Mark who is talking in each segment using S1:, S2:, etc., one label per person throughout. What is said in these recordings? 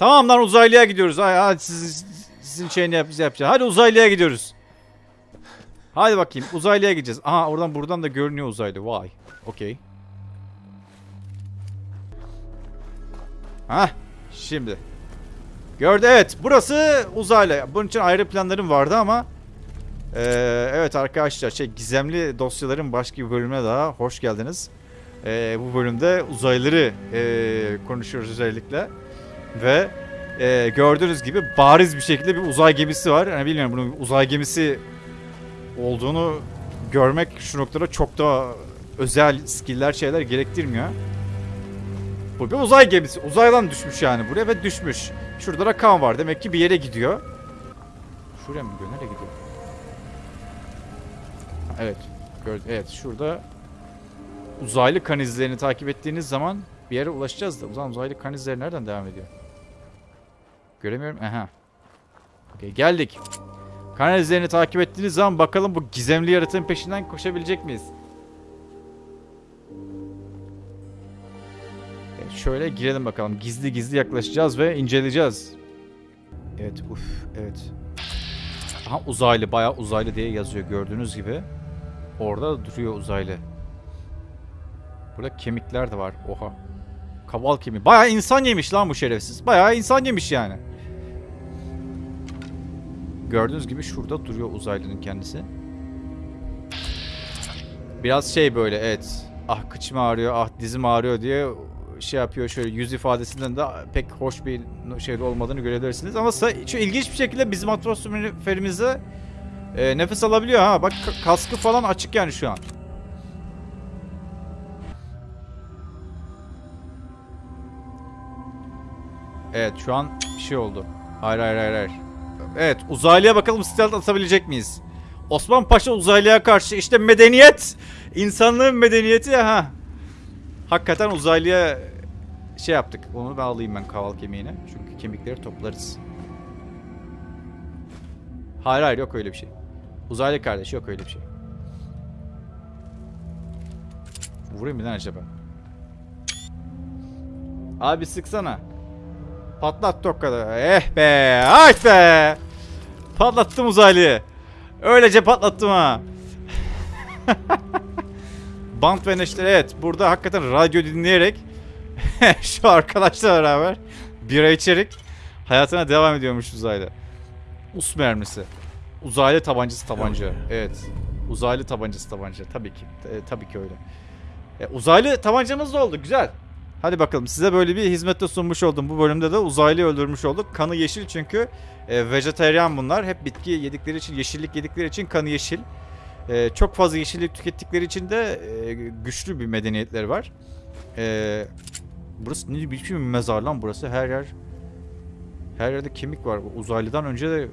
S1: Tamam lan uzaylıya gidiyoruz. Ay, hadi siz, sizin şeyini yap, yapacağız. Hadi uzaylıya gidiyoruz. Hadi bakayım uzaylıya gideceğiz. Aha oradan buradan da görünüyor uzaylı. Vay. Okey. Hah. Şimdi. Gördü evet. Burası uzaylı. Bunun için ayrı planlarım vardı ama ee, evet arkadaşlar şey gizemli dosyaların başka bir bölümüne daha hoş geldiniz. Ee, bu bölümde uzaylıları ee, konuşuyoruz özellikle. Ve ee, gördüğünüz gibi bariz bir şekilde bir uzay gemisi var. Yani bilmiyorum bunun uzay gemisi olduğunu görmek şu noktada çok da özel skill'ler şeyler gerektirmiyor. Bu bir uzay gemisi. Uzaydan düşmüş yani buraya ve düşmüş. Şurada rakam var. Demek ki bir yere gidiyor. Şuraya mı gidiyor? Nereye gidiyor? Evet. Evet şurada uzaylı kan izlerini takip ettiğiniz zaman bir yere ulaşacağız da. O zaman uzaylı kan nereden devam ediyor? Göremiyorum. Aha. Okey geldik. Kan izlerini takip ettiğiniz zaman bakalım bu gizemli yaratığın peşinden koşabilecek miyiz? Evet, şöyle girelim bakalım. Gizli gizli yaklaşacağız ve inceleyeceğiz. Evet, uf, evet. Aha uzaylı, bayağı uzaylı diye yazıyor gördüğünüz gibi. Orada duruyor uzaylı. Burada kemikler de var. Oha. Kaval kemiği. Bayağı insan yemiş lan bu şerefsiz. Bayağı insan yemiş yani. Gördüğünüz gibi şurada duruyor uzaylının kendisi. Biraz şey böyle evet. Ah kıçım ağrıyor, ah dizim ağrıyor diye şey yapıyor şöyle yüz ifadesinden de pek hoş bir şey olmadığını görebilirsiniz. Ama şu ilginç bir şekilde bizim atmosferimizde e, nefes alabiliyor ha. Bak ka- kaskı falan açık yani şu an. Evet şu an bir şey oldu. Hayır hayır hayır hayır. Evet uzaylıya bakalım stealth atabilecek miyiz? Osman Paşa uzaylıya karşı işte medeniyet. insanlığın medeniyeti ha. Hakikaten uzaylıya şey yaptık. Onu ben alayım ben kaval kemiğine. Çünkü kemikleri toplarız. Hayır hayır yok öyle bir şey. Uzaylı kardeş yok öyle bir şey. Vurayım mı lan acaba? Abi sıksana. Patlat tokkada. Eh be. Ay be. Patlattım uzaylıyı. Öylece patlattım ha. Bant ve neşter evet. Burada hakikaten radyo dinleyerek şu arkadaşla beraber bira içerek hayatına devam ediyormuş uzaylı. Us mermisi. Uzaylı tabancası tabanca. Evet. Uzaylı tabancası tabanca. Tabii ki. E, tabii ki öyle. E, uzaylı tabancamız da oldu. Güzel. Hadi bakalım size böyle bir hizmette sunmuş oldum. Bu bölümde de uzaylıyı öldürmüş olduk. Kanı yeşil çünkü e, vejetaryen bunlar. Hep bitki yedikleri için, yeşillik yedikleri için kanı yeşil. E, çok fazla yeşillik tükettikleri için de e, güçlü bir medeniyetleri var. E, burası ne biçim bir mezar lan burası. Her yer her yerde kemik var. Uzaylıdan önce de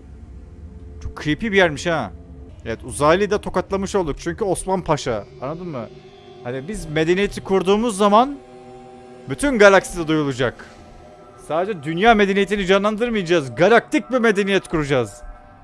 S1: çok creepy bir yermiş ha. Evet uzaylıyı da tokatlamış olduk. Çünkü Osman Paşa. Anladın mı? Hani biz medeniyeti kurduğumuz zaman bütün galakside duyulacak. Sadece dünya medeniyetini canlandırmayacağız. Galaktik bir medeniyet kuracağız.